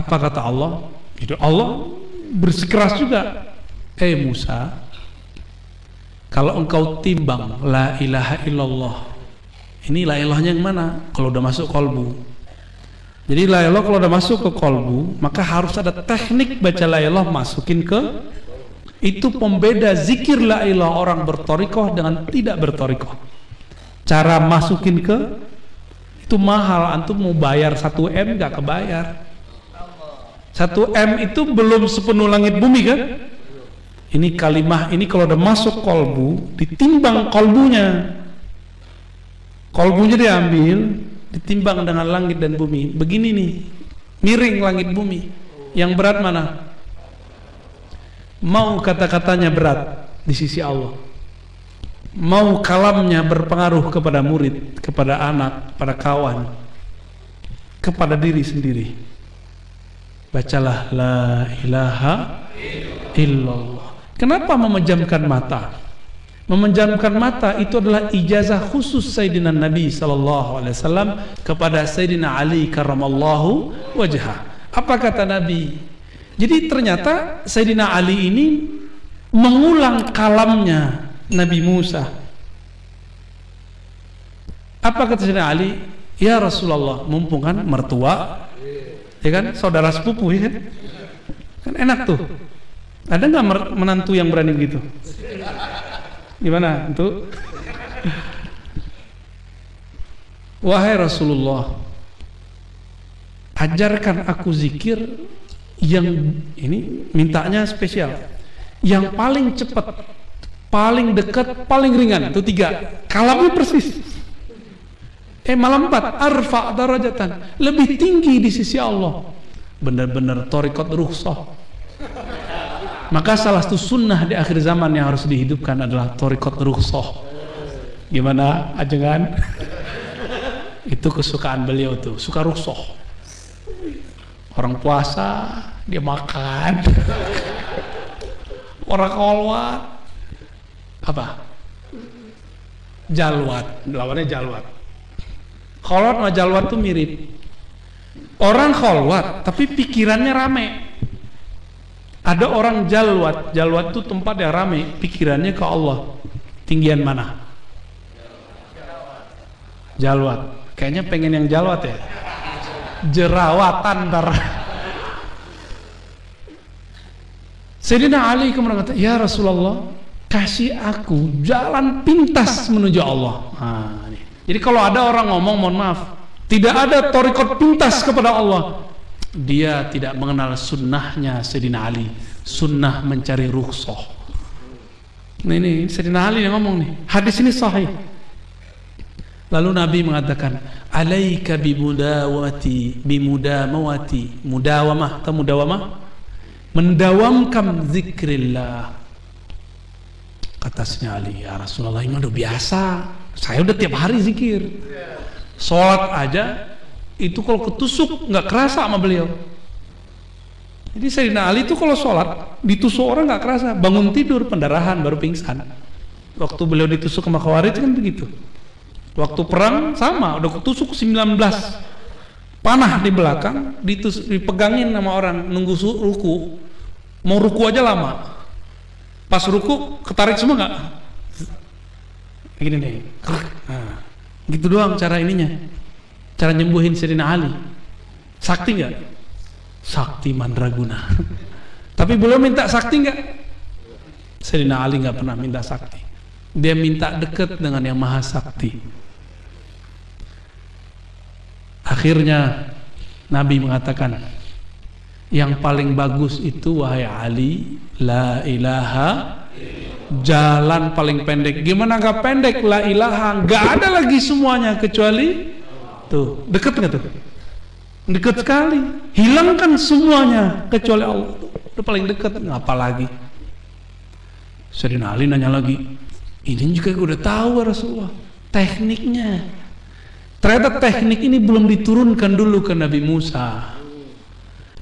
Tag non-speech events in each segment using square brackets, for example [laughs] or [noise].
Apa kata Allah? Itu Allah bersikeras juga. Eh Musa, kalau engkau timbang la ilaha illallah. Ini la ilahnya yang mana? Kalau udah masuk kolbu. Jadi la ilah kalau udah masuk ke kolbu, maka harus ada teknik baca la ilah masukin ke itu pembeda zikir la ilah orang bertorikoh dengan tidak bertorikoh. Cara masukin ke itu mahal. Antum mau bayar 1 M gak kebayar. 1 M itu belum sepenuh langit bumi kan? Ini kalimah ini kalau udah masuk kolbu, ditimbang kolbunya. Kolbunya diambil, ditimbang dengan langit dan bumi. Begini nih, miring langit bumi. Yang berat mana? Mau kata-katanya berat di sisi Allah. Mau kalamnya berpengaruh kepada murid, kepada anak, pada kawan, kepada diri sendiri. Bacalah la ilaha illallah. Kenapa memejamkan mata? Memejamkan mata itu adalah ijazah khusus Sayyidina Nabi wasallam kepada Sayyidina Ali karramallahu wajhah. Apa kata Nabi? Jadi ternyata Sayyidina Ali ini mengulang kalamnya Nabi Musa. Apa kata Sayyidina Ali? Ya Rasulullah, mumpung kan mertua, ya kan saudara sepupu ya kan? Kan enak tuh ada nggak menantu yang berani begitu? Gimana, itu? Wahai Rasulullah, ajarkan aku zikir yang ini mintanya spesial, yang paling cepat, paling dekat, paling ringan. Itu tiga. Kalamnya persis. Eh malam empat, arfa darajatan, lebih tinggi di sisi Allah. Benar-benar torikot ruhsah maka salah satu sunnah di akhir zaman yang harus dihidupkan adalah torikot rukhsah. Gimana ajengan? [laughs] Itu kesukaan beliau tuh, suka rukhsah. Orang puasa dia makan. [laughs] Orang kolwat apa? Jalwat, lawannya jalwat. Kolwat sama jalwat tuh mirip. Orang kolwat tapi pikirannya rame ada orang jalwat, jalwat itu tempat yang ramai, pikirannya ke Allah. Tinggian mana? Jalwat. Kayaknya pengen yang jalwat ya. Jerawatan ntar. Sayyidina Ali kemudian kata, Ya Rasulullah, kasih aku jalan pintas menuju Allah. Nah, Jadi kalau ada orang ngomong, mohon maaf, tidak ada torikot pintas kepada Allah dia tidak mengenal sunnahnya Sayyidina Ali. Sunnah mencari rukhsah. Nah ini Sayyidina Ali yang ngomong nih. Hadis ini sahih. Lalu Nabi mengatakan alaika bimudawati bimudamawati mudawamah atau mudawamah? Mendawamkan zikrillah. Kata Sayyidina Ali ya Rasulullah ini udah biasa saya udah tiap hari zikir sholat aja itu kalau ketusuk nggak kerasa sama beliau. Jadi Sayyidina Ali itu kalau sholat ditusuk orang nggak kerasa, bangun tidur pendarahan baru pingsan. Waktu beliau ditusuk sama Khawarij kan begitu. Waktu perang sama, udah ketusuk 19 panah di belakang, ditus, dipegangin sama orang nunggu ruku, mau ruku aja lama. Pas ruku ketarik semua nggak? Gini nih, nah, gitu doang cara ininya. Cara nyembuhin Sayyidina Ali. Sakti nggak? Sakti mandraguna. [laughs] Tapi belum minta sakti nggak? Sayyidina Ali nggak pernah minta sakti. Dia minta dekat dengan yang maha sakti. Akhirnya Nabi mengatakan yang paling bagus itu wahai Ali la ilaha jalan paling pendek gimana gak pendek la ilaha gak ada lagi semuanya kecuali Tuh, dekat nggak tuh? Dekat sekali. Hilangkan semuanya kecuali Allah. Itu paling dekat. Ngapa lagi? Ali nanya lagi. Ini juga udah tahu Rasulullah. Tekniknya. Ternyata teknik ini belum diturunkan dulu ke Nabi Musa.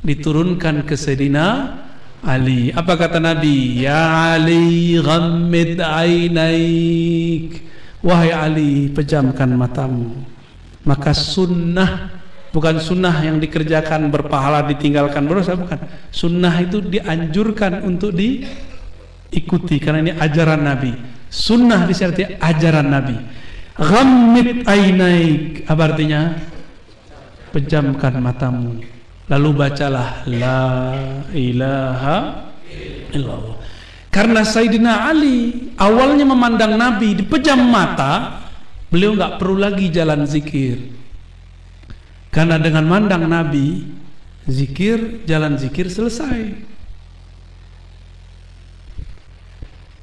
Diturunkan ke Sayyidina Ali. Apa kata Nabi? Ya Ali ghammid ainaik. Wahai Ali, pejamkan matamu. Maka sunnah bukan sunnah yang dikerjakan berpahala ditinggalkan berdosa bukan. Sunnah itu dianjurkan untuk diikuti karena ini ajaran Nabi. Sunnah disertai ajaran Nabi. Ghammit ainaik. Apa artinya? Pejamkan matamu lalu bacalah la ilaha illallah karena Sayyidina Ali awalnya memandang Nabi dipejam mata beliau nggak perlu lagi jalan zikir karena dengan mandang Nabi, zikir, jalan zikir selesai.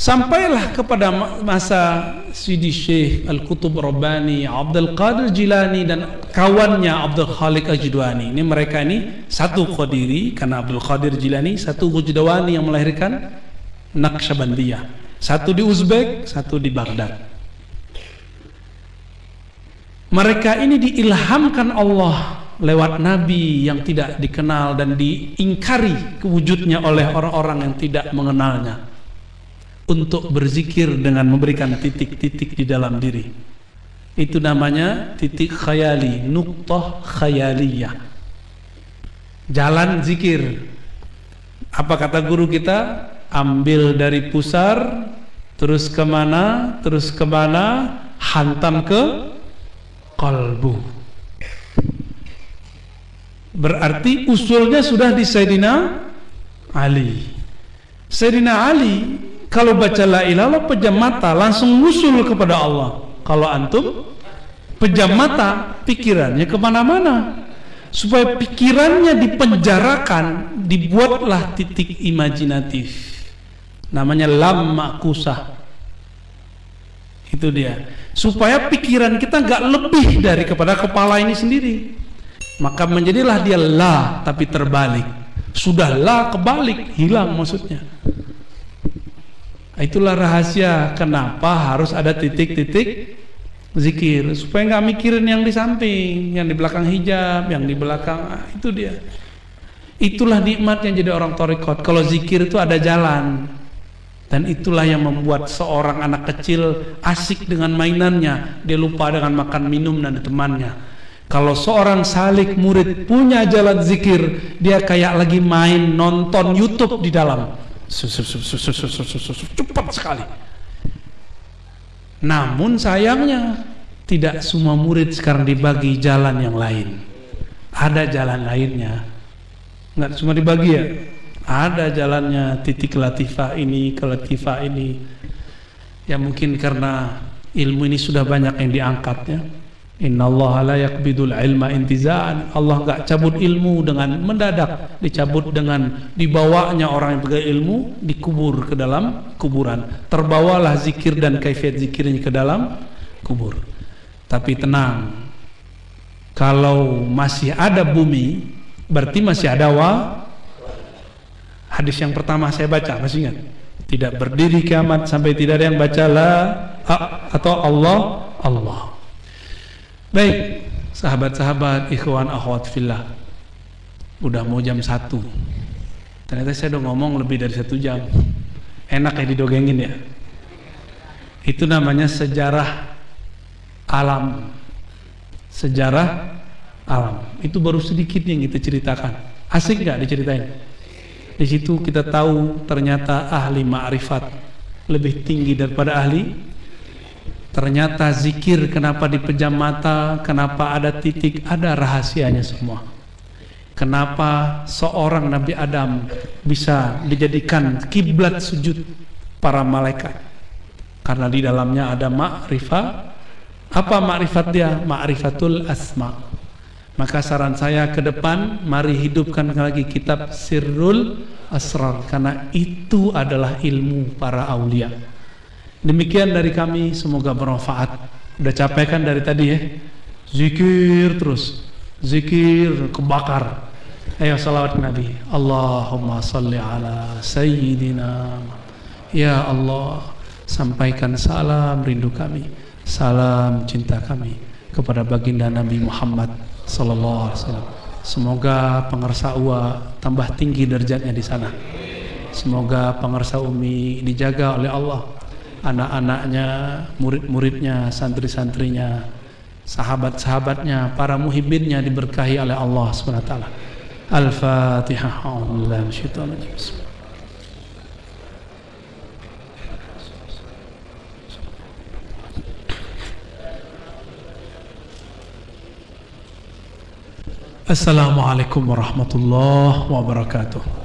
Sampailah kepada masa Sidi Syekh Al-Qutub Rabbani, Abdul Qadir Jilani dan kawannya Abdul Khalik Ajdwani. Ini mereka ini satu Qadiri karena Abdul Qadir Jilani, satu Gujdawani yang melahirkan Naqsyabandiyah. Satu di Uzbek, satu di Baghdad. Mereka ini diilhamkan Allah lewat nabi yang tidak dikenal dan diingkari kewujudnya oleh orang-orang yang tidak mengenalnya untuk berzikir dengan memberikan titik-titik di dalam diri. Itu namanya titik khayali, nuktah khayaliyah. Jalan zikir. Apa kata guru kita? Ambil dari pusar, terus ke mana, terus ke mana, hantam ke kalbu berarti usulnya sudah di Sayyidina Ali Sayyidina Ali kalau baca la ilaha pejam mata langsung usul kepada Allah. Kalau antum pejam mata pikirannya ke mana-mana. Supaya pikirannya dipenjarakan dibuatlah titik imajinatif. Namanya lam makusah itu dia. Supaya pikiran kita nggak lebih dari kepada kepala ini sendiri. Maka menjadilah dia la tapi terbalik. Sudah la kebalik hilang maksudnya itulah rahasia kenapa harus ada titik-titik zikir. Supaya nggak mikirin yang di samping yang di belakang hijab yang di belakang ah, itu dia. Itulah nikmat yang jadi orang torikot. Kalau zikir itu ada jalan. Dan itulah yang membuat seorang anak kecil asik dengan mainannya, dia lupa dengan makan minum dan temannya. Kalau seorang salik murid punya jalan zikir, dia kayak lagi main nonton YouTube di dalam. Cepat sekali. Namun sayangnya tidak semua murid sekarang dibagi jalan yang lain. Ada jalan lainnya. Enggak cuma dibagi ya ada jalannya titik latifah ini ke latifah ini ya mungkin karena ilmu ini sudah banyak yang diangkat ya Inna Allah la yakbidul ilma intizaan Allah enggak cabut ilmu dengan mendadak dicabut dengan dibawanya orang yang pegang ilmu dikubur ke dalam kuburan terbawalah zikir dan kaifiat zikirnya ke dalam kubur tapi tenang kalau masih ada bumi berarti masih ada wa Hadis yang pertama saya baca, masih ingat? Tidak berdiri kiamat sampai tidak ada yang baca la atau Allah Allah. Baik, sahabat-sahabat, ikhwan, akhwat fillah. Udah mau jam satu. Ternyata saya udah ngomong lebih dari satu jam. Enak ya didogengin ya. Itu namanya sejarah alam. Sejarah alam. Itu baru sedikit yang kita ceritakan. Asik nggak diceritain? Di situ kita tahu ternyata ahli ma'rifat lebih tinggi daripada ahli. Ternyata zikir kenapa dipejam mata, kenapa ada titik, ada rahasianya semua. Kenapa seorang Nabi Adam bisa dijadikan kiblat sujud para malaikat? Karena di dalamnya ada ma'rifat. Apa ma'rifat dia? Ma'rifatul asma' Maka saran saya ke depan mari hidupkan lagi kitab Sirrul Asrar karena itu adalah ilmu para aulia. Demikian dari kami semoga bermanfaat. Udah capek kan dari tadi ya? Zikir terus. Zikir kebakar. Ayo salawat Nabi. Allahumma salli ala sayyidina. Ya Allah, sampaikan salam rindu kami, salam cinta kami kepada baginda Nabi Muhammad sallallahu alaihi wasallam. Semoga pengersa UA tambah tinggi derajatnya di sana. Semoga pengersa Umi dijaga oleh Allah. Anak-anaknya, murid-muridnya, santri-santrinya sahabat-sahabatnya, para muhibbinnya diberkahi oleh Allah Subhanahu wa taala. Al-Fatihah. Assalamualaikum warahmatullahi wabarakatuh.